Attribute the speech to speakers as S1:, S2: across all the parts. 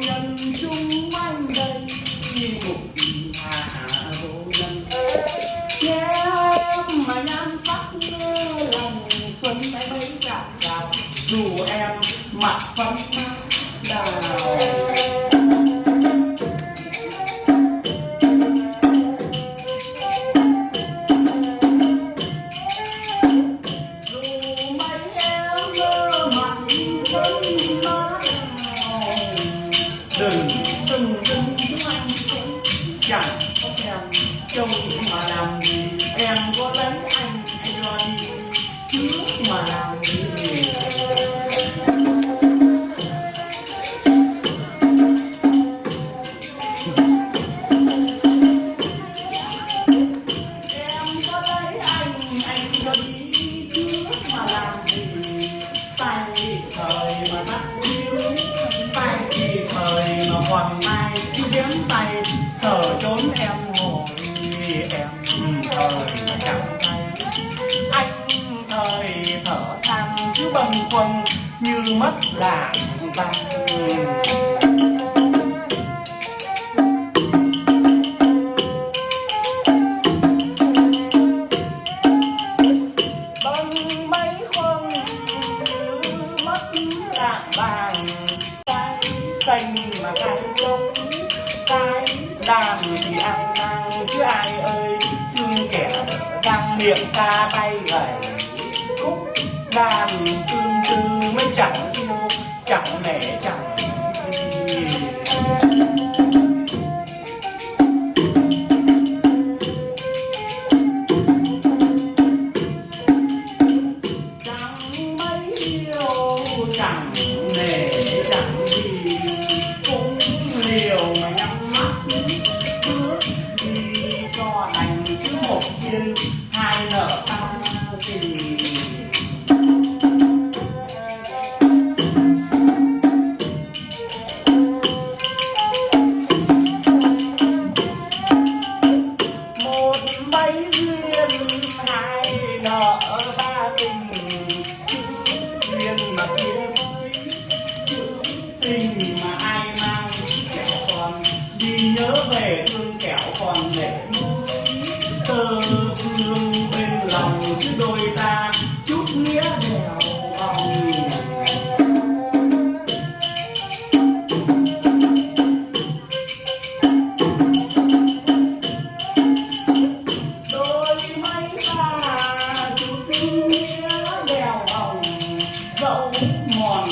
S1: nhân chung quanh đây, như một vị vô nhân. Nghe em mà nhan sắc như lòng, xuân bay mấy cảm giác dù em mặt phấn chẳng có thèm trong những mà làm em có lấy thời chẳng anh thời thở than cứ bần quần như mất làng văn Bye. tiếng ca bay gầy khúc đàn tương tư mới chẳng yêu chẳng nể chẳng nợ ba tình duyên mà kia với tình mà ai mang kẻo còn đi nhớ về thương kẻo còn để dẫu mòn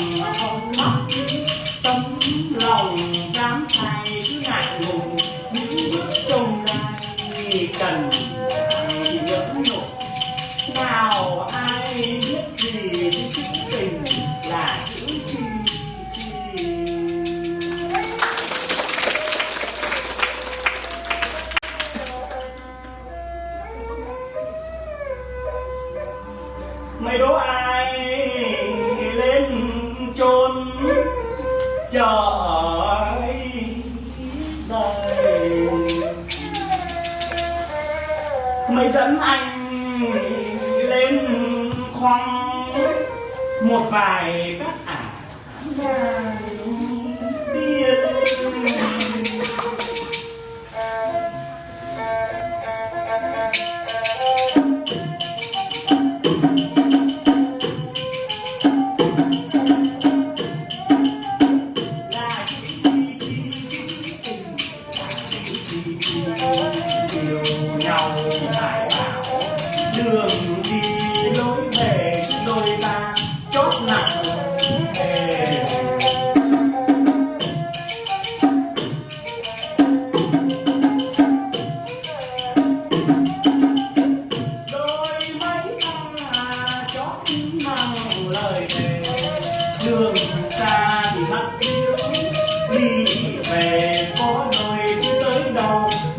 S1: trời dày mới dẫn anh lên khoang một vài các ả. Nàng tiên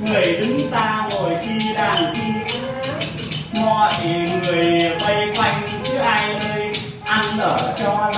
S1: người đứng ta ngồi khi đàn khi mọi người vây quanh chứ ai nơi ăn ở cho